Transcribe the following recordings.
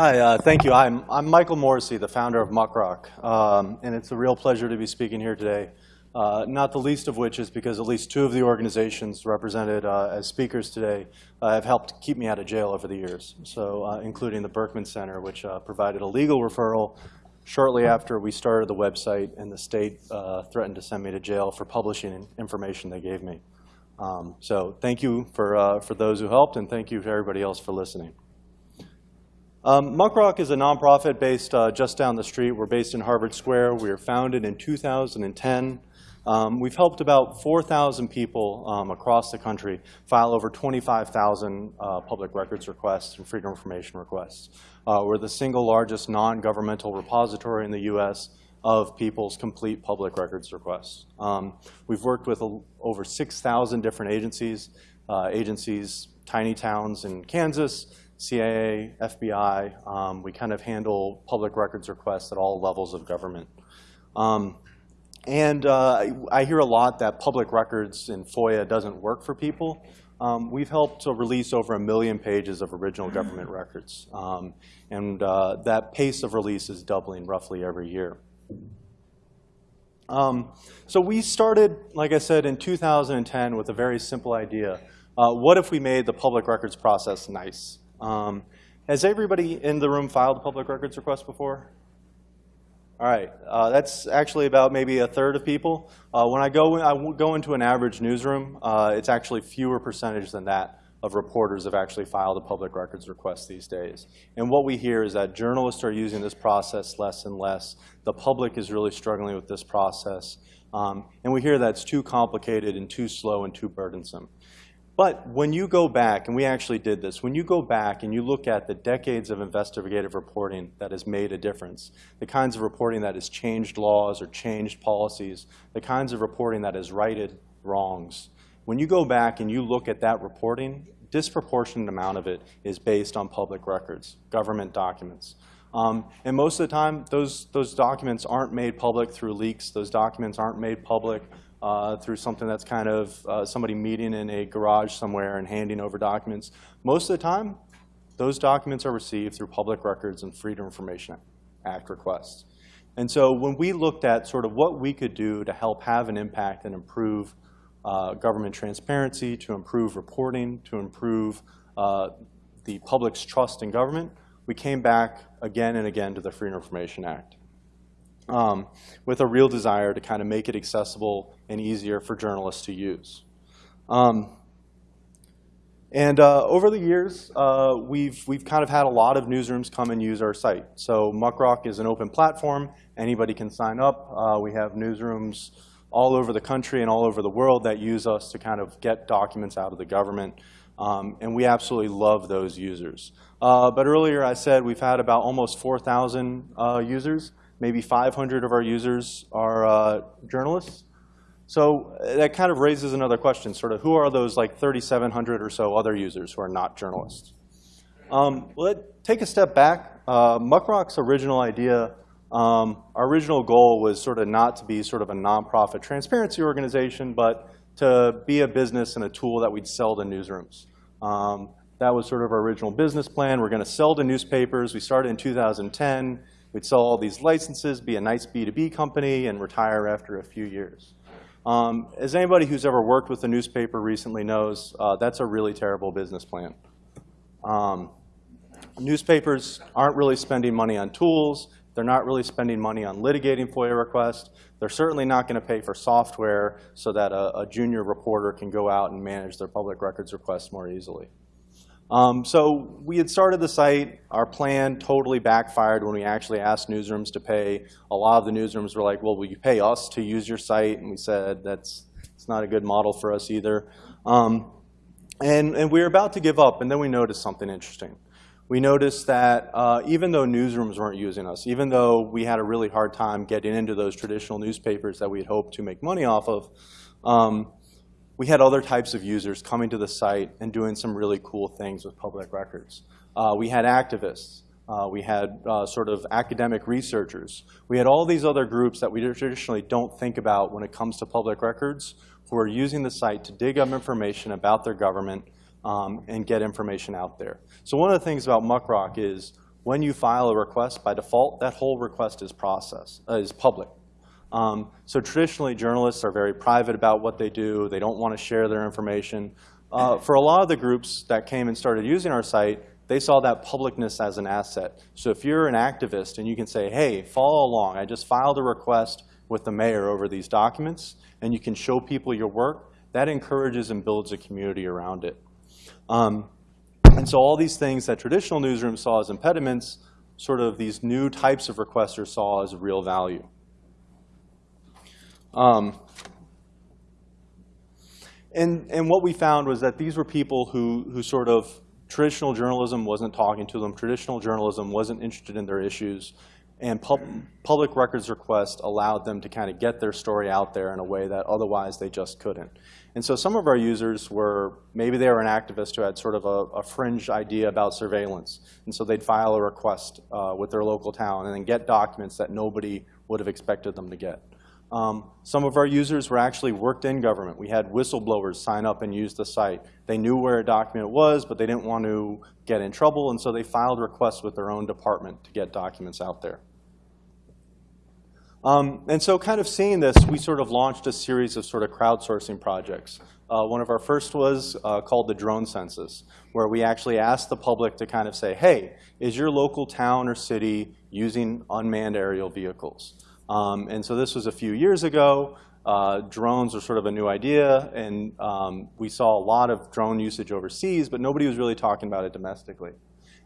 Hi, uh, thank you. I'm, I'm Michael Morisy, the founder of Muckrock, um, and it's a real pleasure to be speaking here today. Uh, not the least of which is because at least two of the organizations represented uh, as speakers today uh, have helped keep me out of jail over the years, so uh, including the Berkman Center, which uh, provided a legal referral shortly after we started the website and the state threatened to send me to jail for publishing information they gave me. Um, so thank you for, for those who helped, and thank you to everybody else for listening. Um, Muckrock is a nonprofit based uh, just down the street. We're based in Harvard Square. We were founded in 2010. Um, we've helped about 4,000 people um, across the country file over 25,000 uh, public records requests and freedom of information requests. Uh, we're the single largest non-governmental repository in the U.S. of people's complete public records requests. Um, we've worked with over 6,000 different agencies, uh, agencies, tiny towns in Kansas, CIA, FBI. Um, we kind of handle public records requests at all levels of government. Um, and uh, I hear a lot that public records in FOIA doesn't work for people. Um, we've helped to release over a million pages of original government records. Um, and uh, that pace of release is doubling roughly every year. Um, so we started, like I said, in 2010 with a very simple idea. Uh, what if we made the public records process nice? Um, has everybody in the room filed a public records request before? All right, uh, that's actually about maybe a third of people. Uh, when I go, I go into an average newsroom, uh, it's actually fewer percentage than that of reporters have actually filed a public records request these days. And what we hear is that journalists are using this process less and less. The public is really struggling with this process. Um, and we hear that it's too complicated and too slow and too burdensome. But when you go back, and we actually did this, when you go back and you look at the decades of investigative reporting that has made a difference, the kinds of reporting that has changed laws or changed policies, the kinds of reporting that has righted wrongs, when you go back and you look at that reporting, disproportionate amount of it is based on public records, government documents. Um, and most of the time, those, those documents aren't made public through leaks. Those documents aren't made public uh, through something that's kind of uh, somebody meeting in a garage somewhere and handing over documents. Most of the time, those documents are received through public records and Freedom Information Act requests. And so when we looked at sort of what we could do to help have an impact and improve uh, government transparency, to improve reporting, to improve uh, the public's trust in government, we came back again and again to the Freedom Information Act um, with a real desire to kind of make it accessible and easier for journalists to use. Um, and uh, over the years, uh, we've, we've kind of had a lot of newsrooms come and use our site. So Muckrock is an open platform. Anybody can sign up. Uh, we have newsrooms all over the country and all over the world that use us to kind of get documents out of the government. Um, and we absolutely love those users. Uh, but earlier I said we've had about almost 4,000 uh, users maybe 500 of our users are uh, journalists. So uh, that kind of raises another question, sort of who are those like 3,700 or so other users who are not journalists? Um, well, take a step back. Uh, Muckrock's original idea, um, our original goal was sort of not to be sort of a nonprofit transparency organization, but to be a business and a tool that we'd sell to newsrooms. Um, that was sort of our original business plan. We're going to sell to newspapers. We started in 2010. We'd sell all these licenses, be a nice B2B company, and retire after a few years. Um, as anybody who's ever worked with a newspaper recently knows, uh, that's a really terrible business plan. Um, newspapers aren't really spending money on tools. They're not really spending money on litigating FOIA requests. They're certainly not going to pay for software so that a, a junior reporter can go out and manage their public records requests more easily. Um, so we had started the site. Our plan totally backfired when we actually asked newsrooms to pay. A lot of the newsrooms were like, well, will you pay us to use your site? And we said, that's it's not a good model for us either. Um, and, and we were about to give up, and then we noticed something interesting. We noticed that uh, even though newsrooms weren't using us, even though we had a really hard time getting into those traditional newspapers that we had hoped to make money off of, um, we had other types of users coming to the site and doing some really cool things with public records. Uh, we had activists. Uh, we had uh, sort of academic researchers. We had all these other groups that we traditionally don't think about when it comes to public records who are using the site to dig up information about their government um, and get information out there. So one of the things about Muckrock is when you file a request, by default, that whole request is processed, uh, is public. Um, so traditionally, journalists are very private about what they do. They don't want to share their information. Uh, for a lot of the groups that came and started using our site, they saw that publicness as an asset. So if you're an activist and you can say, hey, follow along, I just filed a request with the mayor over these documents, and you can show people your work, that encourages and builds a community around it. Um, and so all these things that traditional newsrooms saw as impediments, sort of these new types of requesters saw as real value. Um, and, and what we found was that these were people who, who sort of, traditional journalism wasn't talking to them, traditional journalism wasn't interested in their issues, and pub, public records requests allowed them to kind of get their story out there in a way that otherwise they just couldn't. And so some of our users were, maybe they were an activist who had sort of a, a fringe idea about surveillance. And so they'd file a request uh, with their local town and then get documents that nobody would have expected them to get. Um, some of our users were actually worked in government. We had whistleblowers sign up and use the site. They knew where a document was, but they didn't want to get in trouble, and so they filed requests with their own department to get documents out there. Um, and so kind of seeing this, we sort of launched a series of sort of crowdsourcing projects. Uh, one of our first was uh, called the drone census, where we actually asked the public to kind of say, hey, is your local town or city using unmanned aerial vehicles? Um, and so this was a few years ago. Uh, drones were sort of a new idea, and um, we saw a lot of drone usage overseas, but nobody was really talking about it domestically.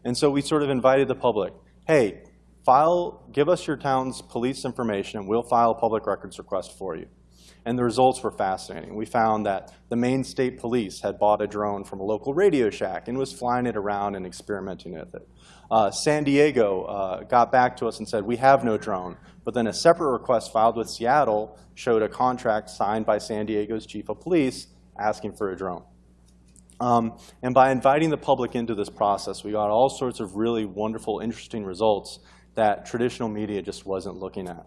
And so we sort of invited the public, hey, file, give us your town's police information, and we'll file a public records request for you. And the results were fascinating. We found that the Maine State Police had bought a drone from a local Radio Shack and was flying it around and experimenting with it. Uh, San Diego uh, got back to us and said, we have no drone. But then a separate request filed with Seattle showed a contract signed by San Diego's chief of police asking for a drone. Um, and by inviting the public into this process, we got all sorts of really wonderful, interesting results that traditional media just wasn't looking at.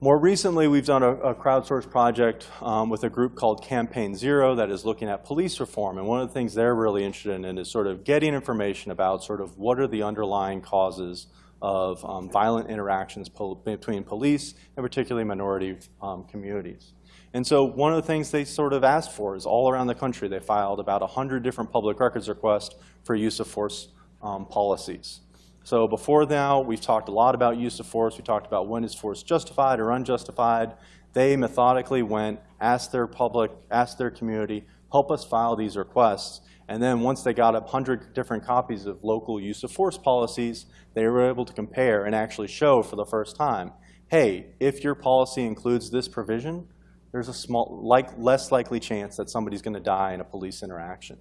More recently, we've done a, a crowdsourced project um, with a group called Campaign Zero that is looking at police reform. And one of the things they're really interested in is sort of getting information about sort of what are the underlying causes of um, violent interactions po between police and particularly minority um, communities. And so one of the things they sort of asked for is all around the country, they filed about 100 different public records requests for use of force um, policies. So before now, we've talked a lot about use of force. We talked about when is force justified or unjustified. They methodically went, asked their public, asked their community, help us file these requests. And then once they got 100 different copies of local use of force policies, they were able to compare and actually show for the first time, hey, if your policy includes this provision, there's a small, like, less likely chance that somebody's going to die in a police interaction.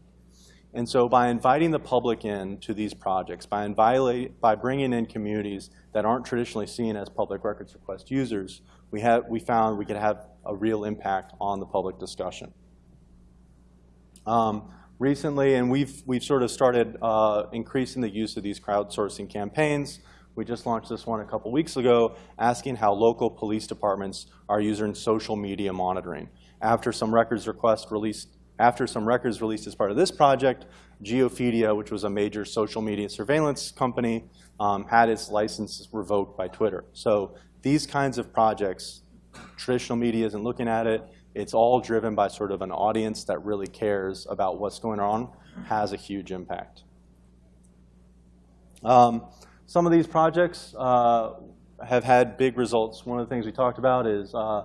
And so by inviting the public in to these projects, by, by bringing in communities that aren't traditionally seen as public records request users, we, have, we found we could have a real impact on the public discussion. Um, recently, and we've, we've sort of started uh, increasing the use of these crowdsourcing campaigns. We just launched this one a couple weeks ago, asking how local police departments are using social media monitoring. After some records requests released after some records released as part of this project, Geofeedia, which was a major social media surveillance company, um, had its license revoked by Twitter. So these kinds of projects, traditional media isn't looking at it. It's all driven by sort of an audience that really cares about what's going on, has a huge impact. Um, some of these projects uh, have had big results. One of the things we talked about is uh,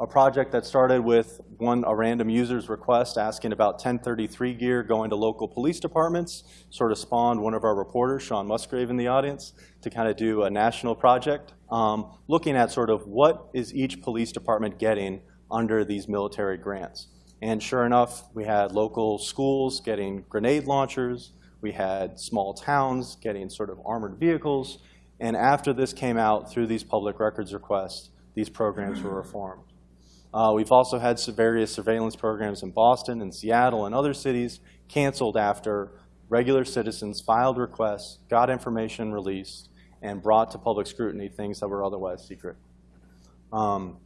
a project that started with one a random user's request asking about 1033 gear going to local police departments, sort of spawned one of our reporters, Shawn Musgrave in the audience, to kind of do a national project, um, looking at sort of what is each police department getting under these military grants. And sure enough, we had local schools getting grenade launchers, we had small towns getting sort of armored vehicles, and after this came out through these public records requests, these programs were reformed. Uh, we've also had various surveillance programs in Boston and Seattle and other cities canceled after regular citizens filed requests, got information released, and brought to public scrutiny things that were otherwise secret. Um,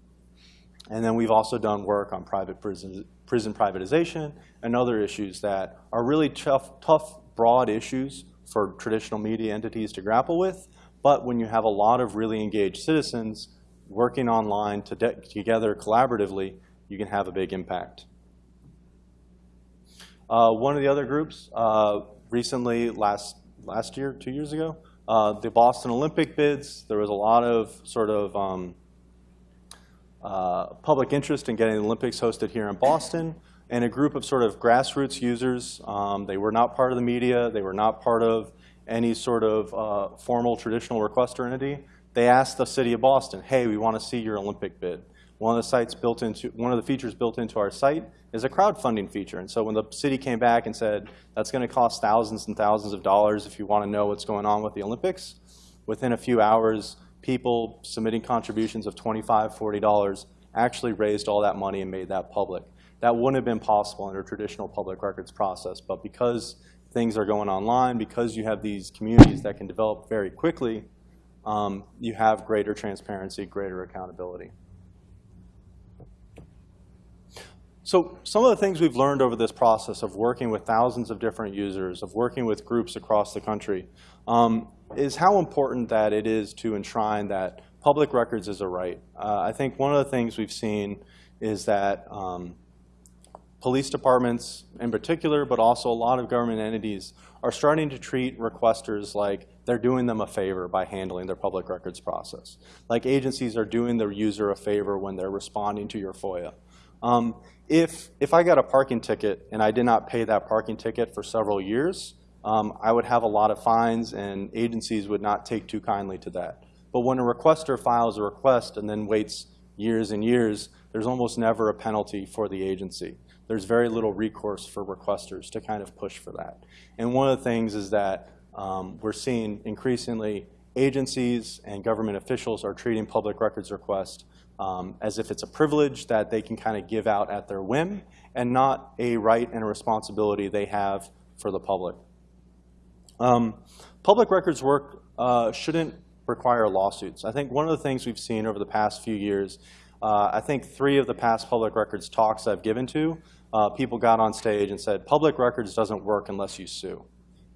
and then we've also done work on private prison, prison privatization and other issues that are really tough, tough, broad issues for traditional media entities to grapple with. But when you have a lot of really engaged citizens working online to together collaboratively, you can have a big impact. Uh, one of the other groups uh, recently, last, last year, two years ago, uh, the Boston Olympic bids, there was a lot of sort of um, uh, public interest in getting the Olympics hosted here in Boston, and a group of sort of grassroots users. Um, they were not part of the media. They were not part of any sort of uh, formal traditional requester entity. They asked the city of Boston, hey, we want to see your Olympic bid. One of the sites built into, one of the features built into our site is a crowdfunding feature. And so when the city came back and said, that's going to cost thousands and thousands of dollars if you want to know what's going on with the Olympics, within a few hours, people submitting contributions of $25, $40 actually raised all that money and made that public. That wouldn't have been possible under traditional public records process, but because things are going online, because you have these communities that can develop very quickly, um, you have greater transparency, greater accountability. So some of the things we've learned over this process of working with thousands of different users, of working with groups across the country, um, is how important that it is to enshrine that public records is a right. Uh, I think one of the things we've seen is that um, police departments in particular, but also a lot of government entities are starting to treat requesters like they're doing them a favor by handling their public records process. Like agencies are doing their user a favor when they're responding to your FOIA. Um, if, if I got a parking ticket and I did not pay that parking ticket for several years, um, I would have a lot of fines and agencies would not take too kindly to that. But when a requester files a request and then waits years and years, there's almost never a penalty for the agency. There's very little recourse for requesters to kind of push for that. And one of the things is that um, we're seeing increasingly agencies and government officials are treating public records requests um, as if it's a privilege that they can kind of give out at their whim and not a right and a responsibility they have for the public. Um, public records work uh, shouldn't require lawsuits. I think one of the things we've seen over the past few years, uh, I think three of the past public records talks I've given to, uh, people got on stage and said, public records doesn't work unless you sue.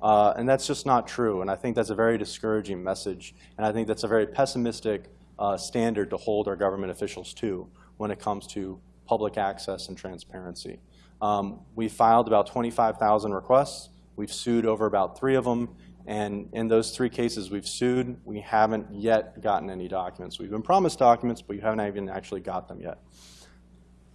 Uh, and that's just not true. And I think that's a very discouraging message. And I think that's a very pessimistic uh, standard to hold our government officials to when it comes to public access and transparency. Um, we filed about 25,000 requests. We've sued over about three of them. And in those three cases we've sued, we haven't yet gotten any documents. We've been promised documents, but we haven't even actually got them yet.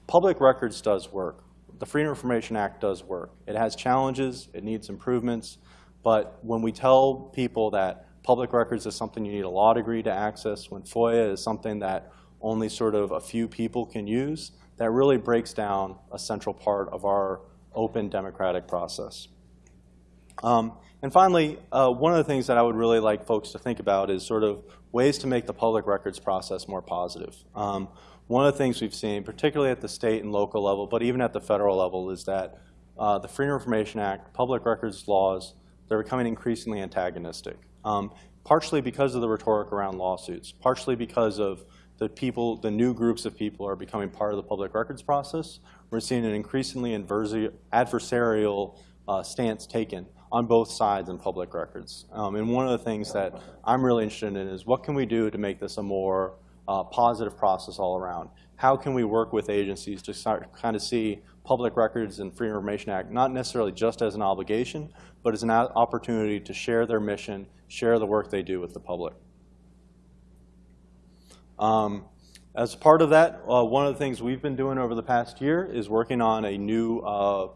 Public records does work. The Freedom of Information Act does work. It has challenges. It needs improvements. But when we tell people that public records is something you need a law degree to access, when FOIA is something that only sort of a few people can use, that really breaks down a central part of our open democratic process. Um, and finally, uh, one of the things that I would really like folks to think about is sort of ways to make the public records process more positive. Um, one of the things we've seen, particularly at the state and local level, but even at the federal level, is that uh, the Freedom of Information Act, public records laws, they're becoming increasingly antagonistic. Um, partially because of the rhetoric around lawsuits, partially because of the people, the new groups of people are becoming part of the public records process. We're seeing an increasingly adversarial uh, stance taken on both sides in public records. Um, and one of the things that I'm really interested in is what can we do to make this a more uh, positive process all around? How can we work with agencies to start kind of see Public Records and Freedom of Information Act not necessarily just as an obligation, but as an opportunity to share their mission, share the work they do with the public. Um, as part of that, uh, one of the things we've been doing over the past year is working on a new uh,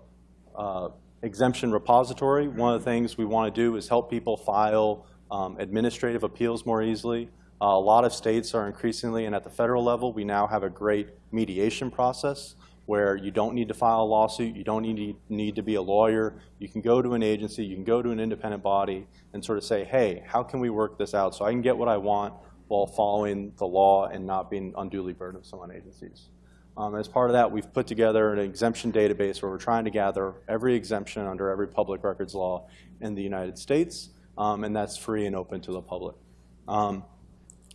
uh, exemption repository. One of the things we want to do is help people file um, administrative appeals more easily. Uh, a lot of states are increasingly, and at the federal level, we now have a great mediation process where you don't need to file a lawsuit, you don't need need to be a lawyer. You can go to an agency, you can go to an independent body and sort of say, hey, how can we work this out so I can get what I want while following the law and not being unduly burdensome on agencies. Um, as part of that, we've put together an exemption database where we're trying to gather every exemption under every public records law in the United States, um, and that's free and open to the public. Um,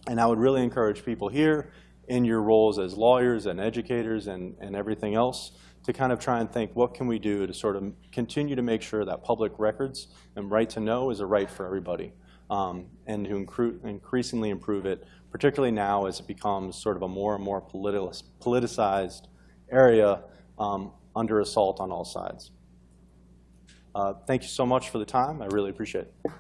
and I would really encourage people here in your roles as lawyers and educators and, and everything else to kind of try and think, what can we do to sort of continue to make sure that public records and right to know is a right for everybody, um, and to increasingly improve it, particularly now as it becomes sort of a more and more politicized area um, under assault on all sides. Uh, Thank you so much for the time. I really appreciate it.